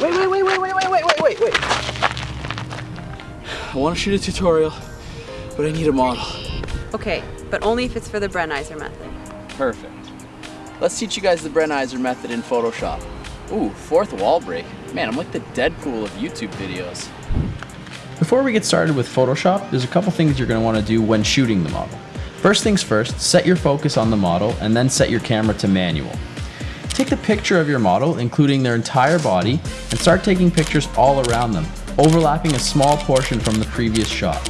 wait, wait. Wait, wait, wait, wait, wait, wait, wait, wait. I want to shoot a tutorial, but I need a model. Okay, but only if it's for the Brenizer method. Perfect. Let's teach you guys the Brenizer method in Photoshop. Ooh, fourth wall break. Man, I'm like the Deadpool of YouTube videos. Before we get started with Photoshop, there's a couple things you're going to want to do when shooting the model. First things first, set your focus on the model and then set your camera to manual. Take the picture of your model, including their entire body, and start taking pictures all around them, overlapping a small portion from the previous shot.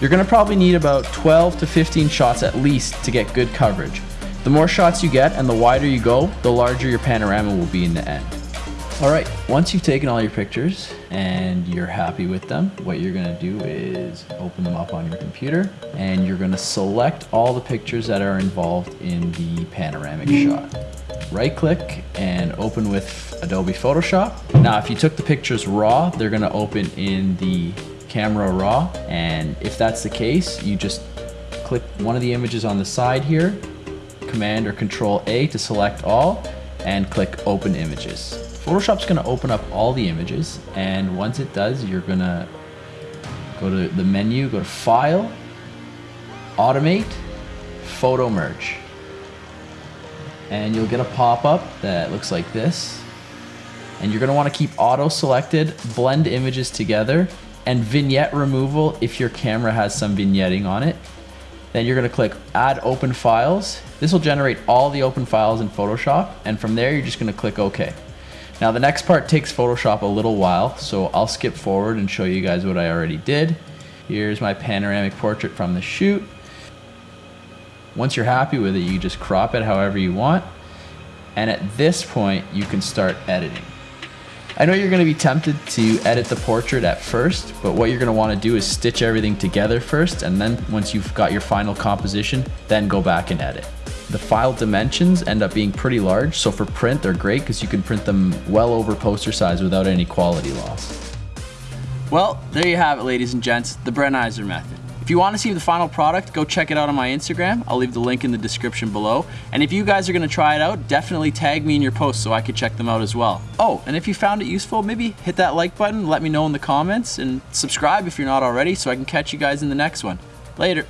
You're going to probably need about 12 to 15 shots at least to get good coverage. The more shots you get and the wider you go, the larger your panorama will be in the end. Alright, once you've taken all your pictures and you're happy with them, what you're going to do is open them up on your computer and you're going to select all the pictures that are involved in the panoramic shot. Right click and open with Adobe Photoshop. Now if you took the pictures raw, they're to open in the camera raw and if that's the case, you just click one of the images on the side here, Command or Control A to select all and click Open Images. Photoshop's gonna open up all the images and once it does, you're gonna go to the menu, go to File, Automate, Photo Merge. And you'll get a pop-up that looks like this. And you're gonna wanna keep auto selected, blend images together, and vignette removal if your camera has some vignetting on it. Then you're gonna click Add Open Files. This will generate all the open files in Photoshop, and from there you're just gonna click OK. Now the next part takes Photoshop a little while, so I'll skip forward and show you guys what I already did. Here's my panoramic portrait from the shoot. Once you're happy with it, you just crop it however you want. And at this point, you can start editing. I know you're gonna be tempted to edit the portrait at first, but what you're gonna wanna do is stitch everything together first, and then once you've got your final composition, then go back and edit. The file dimensions end up being pretty large, so for print they're great because you can print them well over poster size without any quality loss. Well, there you have it ladies and gents, the Brenizer method. You want to see the final product, go check it out on my Instagram. I'll leave the link in the description below. And if you guys are going to try it out, definitely tag me in your posts so I can check them out as well. Oh, and if you found it useful, maybe hit that like button, let me know in the comments, and subscribe if you're not already so I can catch you guys in the next one. Later.